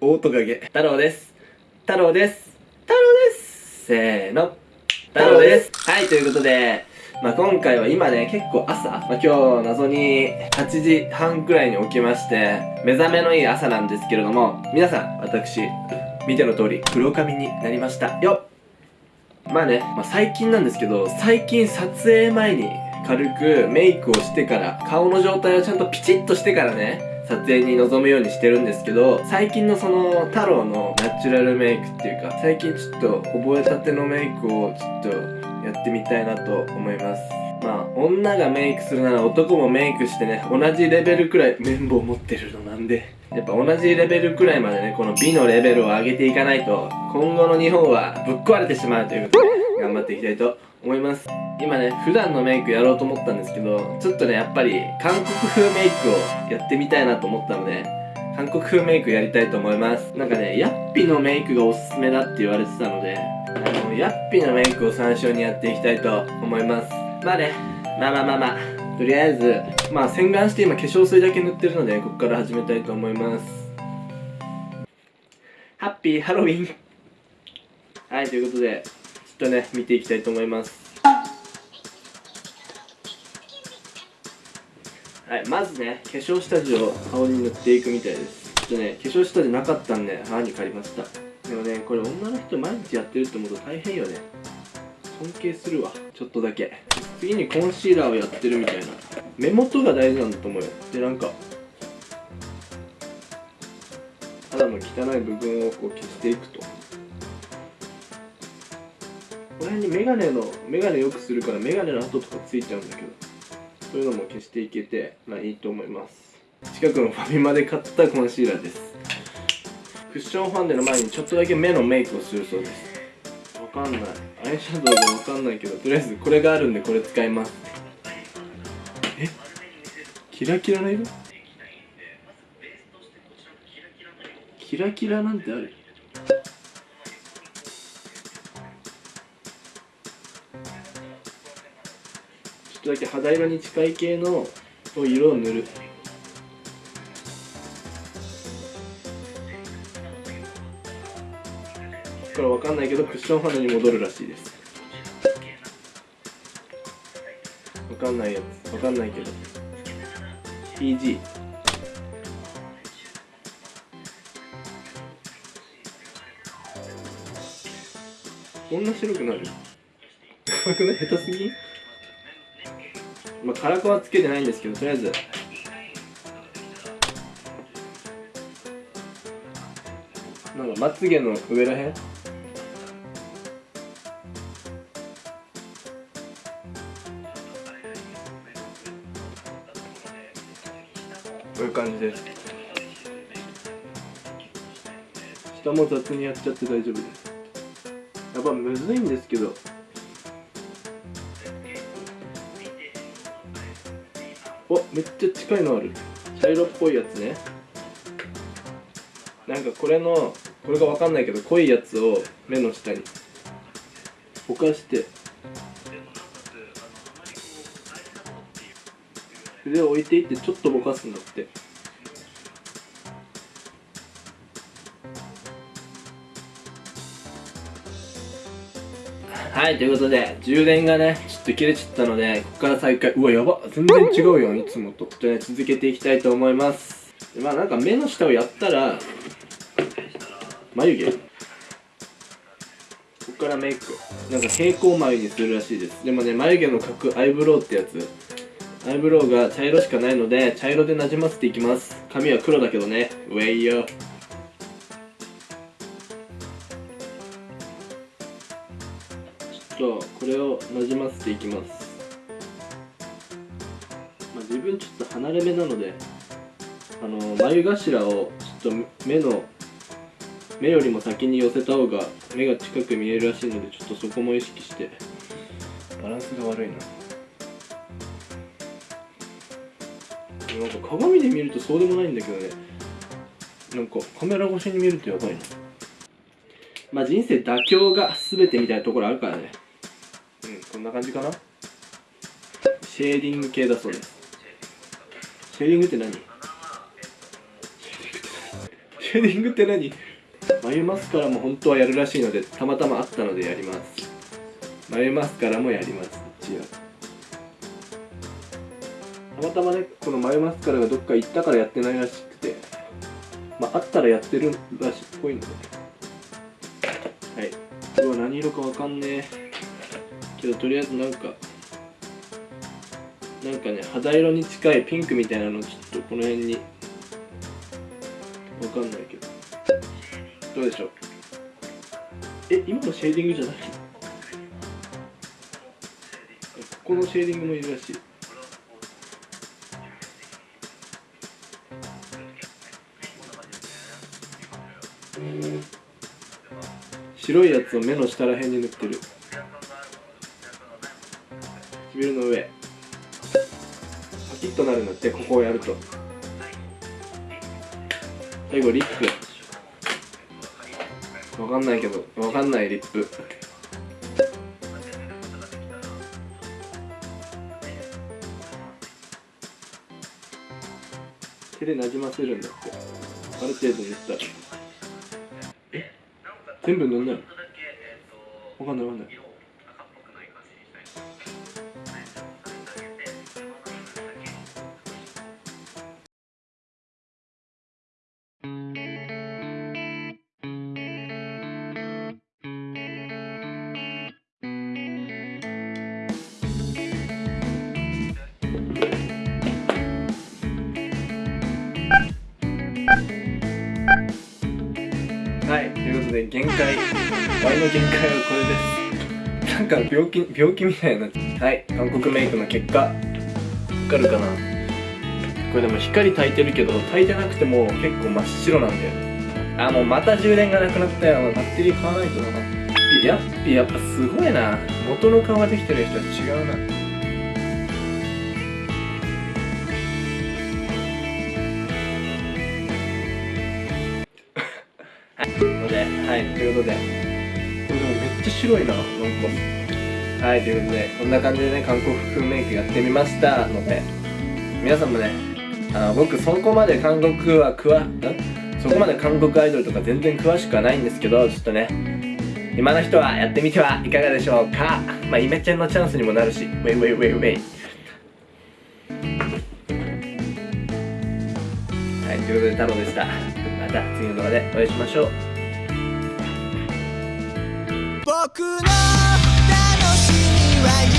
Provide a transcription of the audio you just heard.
オオトカゲ太郎です。太郎です。太郎です。せーの。太郎です。はいということでまあ、今回は今ね、結構朝、まあ、今日謎に8時半くらいに起きまして、目覚めのいい朝なんですけれども、皆さん、私、見ての通り、黒髪になりました。よまあね、まあ、最近なんですけど、最近撮影前に軽くメイクをしてから、顔の状態をちゃんとピチッとしてからね、撮影に臨むようにしてるんですけど、最近のその太郎のナチュラルメイクっていうか、最近ちょっと覚えたてのメイクをちょっとやってみたいなと思います。まあ、女がメイクするなら男もメイクしてね、同じレベルくらい綿棒持ってるのなんで、やっぱ同じレベルくらいまでね、この美のレベルを上げていかないと、今後の日本はぶっ壊れてしまうということで、頑張っていきたいと。思います今ね、普段のメイクやろうと思ったんですけど、ちょっとね、やっぱり韓国風メイクをやってみたいなと思ったので、韓国風メイクやりたいと思います。なんかね、ヤッピのメイクがおすすめだって言われてたので、あの、ヤッピのメイクを参照にやっていきたいと思います。まあね、まあまあまあまあ、とりあえず、まあ洗顔して今化粧水だけ塗ってるので、ここから始めたいと思います。ハッピーハロウィンはい、ということで、ちょっとね、見ていきたいと思います。はい、まずね、化粧下地を顔に塗っていくみたいです。ちょっとね、化粧下地なかったんで、歯に借りました。でもね、これ女の人毎日やってるって思うと大変よね。尊敬するわ。ちょっとだけ。次にコンシーラーをやってるみたいな。目元が大事なんだと思うよ。で、なんか、肌の汚い部分をこう消していくと。この辺にメガネの、メガネよくするからメガネの跡とかついちゃうんだけど。そういうのも消していけてまあいいと思います。近くのファミマで買ったコンシーラーです。クッションファンデの前にちょっとだけ目のメイクをするそうです。わかんない。アイシャドウがわかんないけどとりあえずこれがあるんでこれ使います。え？キラキラな色？キラキラなんてある？とだけ肌色に近い系の色を塗る。これわかんないけどクッション肌に戻るらしいです。わかんないやつ。わかんないけど。PG こんな白くなる？下手すぎ？まあ、カラコはつけてないんですけどとりあえず。なんかまつげの上らへん？こういう感じです。下も雑にやっちゃって大丈夫です。やっぱむずいんですけど。おめっちゃ近いのある。茶色っぽいやつね。なんかこれのこれが分かんないけど濃いやつを目の下にぼかして。筆を置いていってちょっとぼかすんだってはい、ということで、充電がね、ちょっと切れちゃったので、ここから再開。うわ、やば全然違うよ、いつもと。ちょっとね、続けていきたいと思います。まあなんか目の下をやったら、眉毛ここからメイク。なんか平行眉にするらしいです。でもね、眉毛の描くアイブロウってやつ。アイブロウが茶色しかないので、茶色でなじませていきます。髪は黒だけどね。ウェイよ。とこれをなじませていきます、まあ、自分ちょっと離れ目なのであの眉頭をちょっと目の目よりも先に寄せた方が目が近く見えるらしいのでちょっとそこも意識してバランスが悪いな。なんか鏡で見るとそうでもないんだけどね。なんかカメラ越しに見るとやばいな。まあ人生妥協が全てみたいなところあるからねこんな感じかな？シェーディング系だそうです。シェーディングって何？シェーディングって何？眉マスカラも本当はやるらしいのでたまたまあったのでやります。眉マスカラもやります。一応。たまたまねこの眉マスカラがどっか行ったからやってないらしくて。まああったらやってるらしい。っぽいのではい。これは何色かわかんねえ。けどとりあえずなんかなんかね肌色に近いピンクみたいなのちょっとこの辺にわかんないけど。どうでしょう？え今のシェーディングじゃない？ここのシェーディングもいるらしい。白いやつを目の下らへんに塗ってる。唇の上。パキッとなるんだってここをやると。最後リップ。わかんないけどわかんないリップ。手でなじませるんだって。ある程度塗ったら。全部塗んないの？わかんないわかんない。ことで限界ワイの限界はこれです。なんか病気病気みたいなはい韓国メイクの結果わかるかな？これでも光焚いてるけど焚いてなくても結構真っ白なんだよ。ねあもうまた充電がなくなったよバッテリー買わないとな。やっぱやっぱすごいな。元の顔ができてる人は違うな。ことで、これでもめっちゃ白いな、なんか。はい、ということで、こんな感じでね、韓国風メイクやってみましたので、皆さんもね、あの僕そこまで韓国はくわ、んそこまで韓国アイドルとか全然詳しくはないんですけど、ちょっとね、今の人はやってみてはいかがでしょうかまあ、イメチェンのチャンスにもなるし、ウェイウェイウェイウェイ。はい、ということで、太郎でした。また次の動画でお会いしましょう。僕の楽しみは